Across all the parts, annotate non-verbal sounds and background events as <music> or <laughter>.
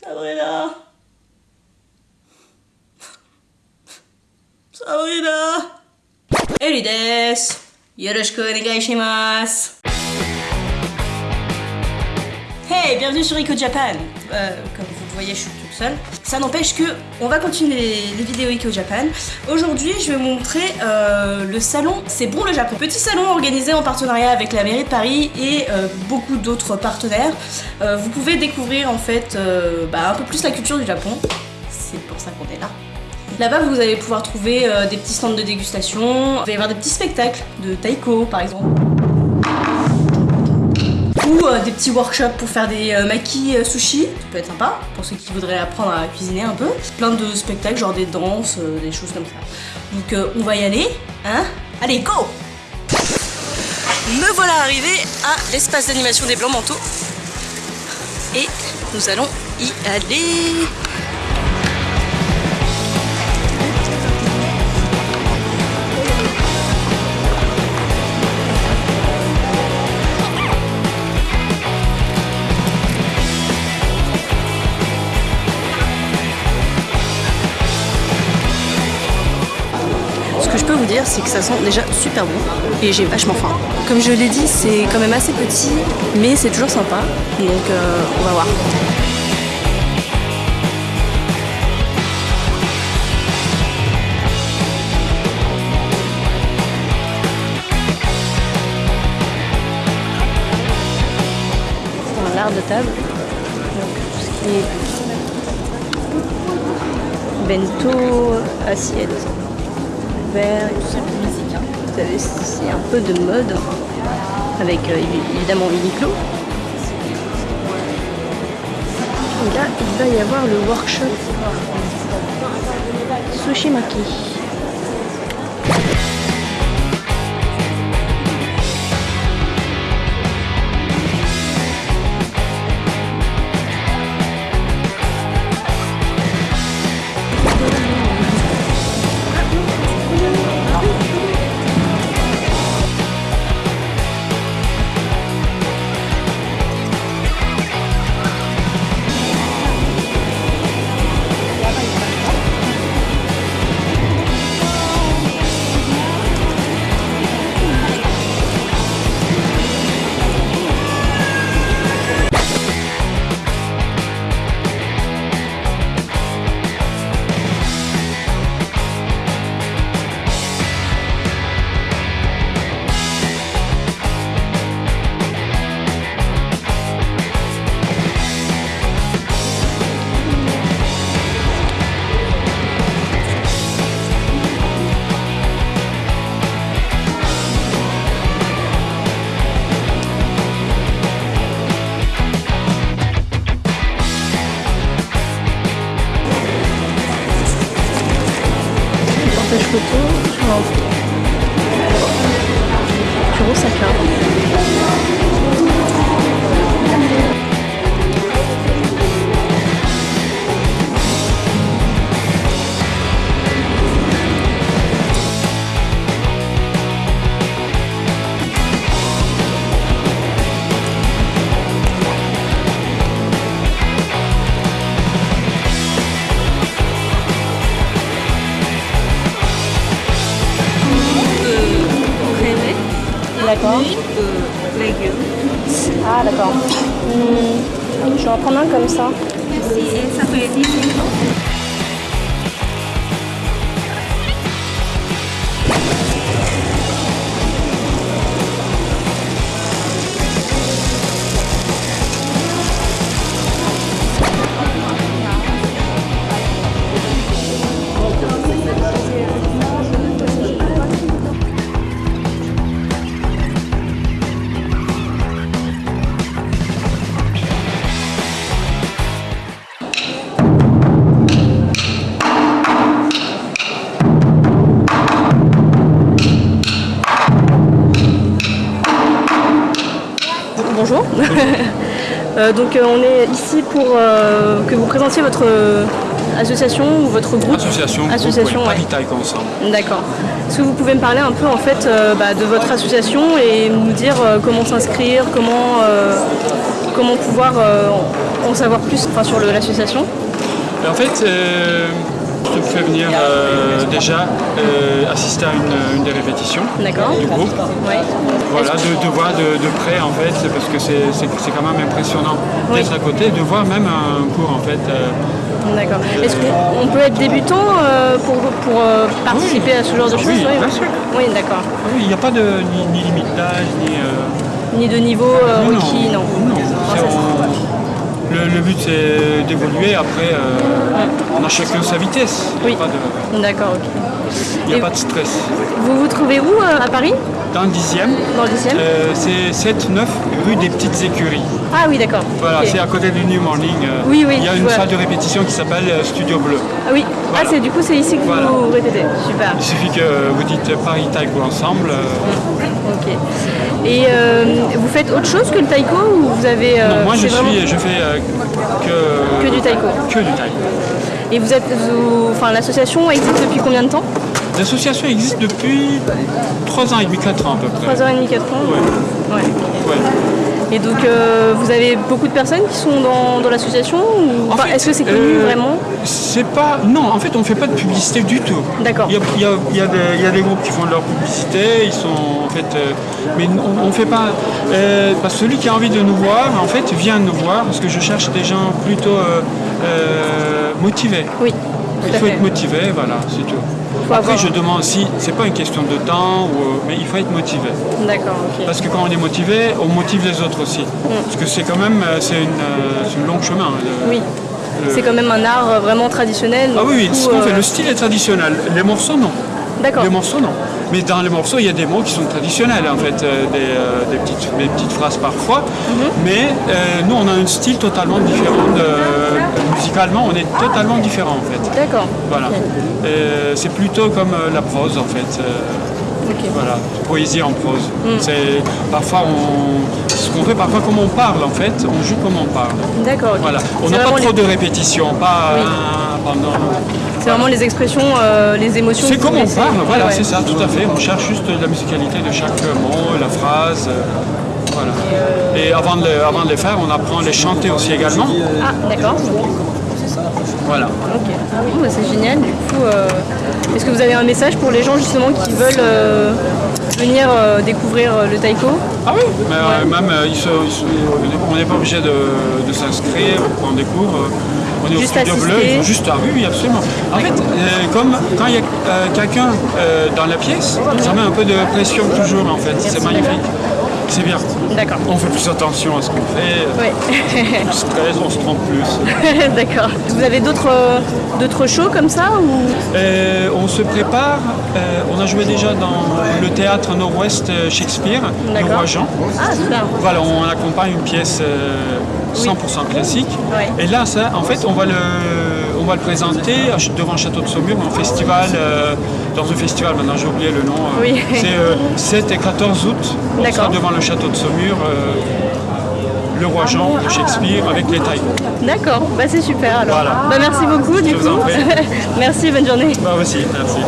寒いな寒いなエリですよろしくお願いします Hey, bienvenue sur Eco Japan euh, comme voyez, je suis toute seule. Ça n'empêche que on va continuer les, les vidéos Eco Japan. Aujourd'hui, je vais vous montrer euh, le salon C'est bon le Japon. Petit salon organisé en partenariat avec la mairie de Paris et euh, beaucoup d'autres partenaires. Euh, vous pouvez découvrir en fait bah, un peu plus la culture du Japon. C'est pour ça qu'on est là. Là-bas, vous allez pouvoir trouver des petits stands de dégustation. Va y avoir des petits spectacles de taiko, par exemple. Ou euh, des petits workshops pour faire des euh, makis euh, sushi. Ça peut être sympa pour ceux qui voudraient apprendre à cuisiner un peu. Plein de spectacles, genre des danses, euh, des choses comme ça. Donc on va y aller, hein? Allez, go Me voilà arrivé à l'espace d'animation des Blancs Manteaux. Et nous allons y aller. C'est que ça sent déjà super bon et j'ai vachement faim. Comme je l'ai dit, c'est quand même assez petit, mais c'est toujours sympa. Donc euh, on va voir. L'art de table. Donc tout ce qui est bento, assiette verre et tout ça. Vous savez, c'est un peu de mode avec euh, évi- évidemment Uniqlo. Et là, il va y avoir le workshop Sushi Maki. Portage photo sur Kurosaka. D'accord. Ah d'accord. Hmm, Je vais en prendre un comme ça. Bonjour. Euh, <laughs> donc euh, on est ici pour euh, que vous présentiez votre euh, association ou votre groupe. Association, Association, groupe, ouais, ensemble. D'accord. Est-ce que vous pouvez me parler un peu en fait euh, bah, de votre association et nous dire euh, comment s'inscrire, comment, euh, comment pouvoir en savoir plus enfin, sur l'association? En fait, te fais venir déjà assister à une, des répétitions du groupe. Voilà, de, voir de, près en fait, parce que c'est quand même impressionnant d'être à côté, de voir même un cours en fait. D'accord. Est-ce qu'on peut être débutant pour, pour participer à ce genre de choses Oui, bien sûr. Oui, d'accord. Oui, il n'y a pas de ni, limite d'âge, ni... Ni de niveau requis, non. Le, but c'est d'évoluer, après on a chacun sa vitesse. Oui. D'accord, ok. Il n'y a pas de stress. Vous vous trouvez où à Paris? Dans le 10e. Dans le 10e euh, C'est 7-9 rue des Petites Écuries. Ah oui, d'accord. Voilà, c'est à côté du New Morning. Euh, oui, oui. Il y a une salle de répétition qui s'appelle euh, Studio Bleu. Ah oui. Ah, c'est du coup, c'est ici que vous répétez. Super. Il suffit que vous dites Paris Taiko ensemble. Ok. Et vous faites autre chose que le taiko ou vous avez Non, moi je suis, je fais que que du taiko. Que du taiko. Et vous êtes, enfin, l'association existe depuis combien de temps L'association existe depuis 3 ans et demi, 4 ans à peu près. 3 ans et demi, 4 ans Ouais. ouais. Et donc, euh, vous avez beaucoup de personnes qui sont dans, l'association Est-ce que c'est connu euh, vraiment C'est pas. Non, en fait, on fait pas de publicité du tout. D'accord. Il y a, des groupes qui font de leur publicité, ils sont en fait. Euh, mais on, ne fait pas. Parce que celui qui a envie de nous voir, en fait, vient nous voir parce que je cherche des gens plutôt motivés. Oui. Il faut être motivé, voilà, c'est tout. Après, je demande si c'est pas une question de temps, ou, mais il faut être motivé. D'accord, Parce que quand on est motivé, on motive les autres aussi. Mm. Parce que c'est quand même c'est une, euh, long chemin. Hein, oui. C'est quand même un art vraiment traditionnel. Ah oui, oui. fait, le style est traditionnel. Les morceaux, non. Les morceaux, non. Mais dans les morceaux, il y a des mots qui sont traditionnels, en fait, euh, euh, des, petites, des, petites, phrases parfois. Mhm. Mais euh, nous, on a un style totalement différent. musicalement, on est totalement différent, en fait. D'accord. Voilà. C'est plutôt comme la prose, en fait. Voilà, poésie en prose. Mm. C'est parfois on, ce qu'on fait parfois comme on parle en fait, on joue comme on parle. D'accord. Voilà, on n'a pas trop de répétitions, pas pendant. C'est vraiment les expressions, euh, les émotions. C'est comme on parle, voilà, c'est ça, tout à fait. On cherche juste la musicalité de chaque mot, la phrase. Euh, voilà. Et, avant, de, avant de les faire, on apprend à les chanter aussi également. Ah, d'accord. Voilà. Ok. Bah, c'est génial. Du coup, euh, est-ce que vous avez un message pour les gens justement qui veulent venir découvrir le taiko? Ah oui, mais, même on n'est pas obligé de, de s'inscrire, prendre des cours. On est au studio bleu, ils juste à ah oui, absolument. En fait, euh, comme quand il y a euh, quelqu'un euh, dans la pièce, ça met un peu de pression toujours en fait. C'est magnifique. C'est bien. D'accord. On fait plus attention à ce qu'on fait. Oui. on stresse, on se trompe plus. <laughs> D'accord. Vous avez d'autres shows comme ça ou? On se prépare. on a joué déjà dans le théâtre Nord-Ouest Shakespeare, le Roi Jean. Ah, super. Voilà, on accompagne une pièce 100% classique. Et là, ça, en fait, on va le, va le présenter devant le Château de Saumur, un festival, euh, dans un festival, maintenant j'ai oublié le nom. Euh, c'est 7 euh, et 14 août, on sera devant le Château de Saumur. le roi Jean de Shakespeare avec les tailles. D'accord, bah c'est super alors. Bah, merci beaucoup du coup. <laughs> merci, bonne journée. Bah aussi, merci.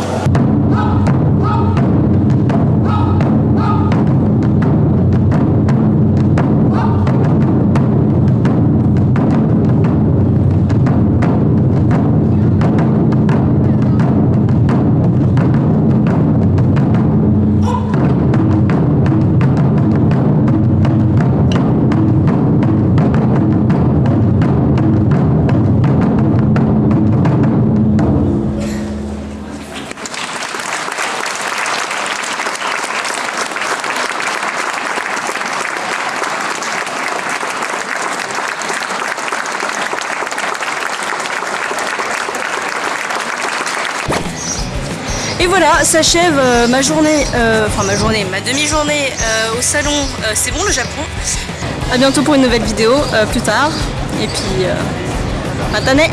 Voilà, s'achève euh, ma journée, euh, enfin ma journée, ma demi-journée euh, au salon C'est bon le Japon. A bientôt pour une nouvelle vidéo plus tard. Et puis, matane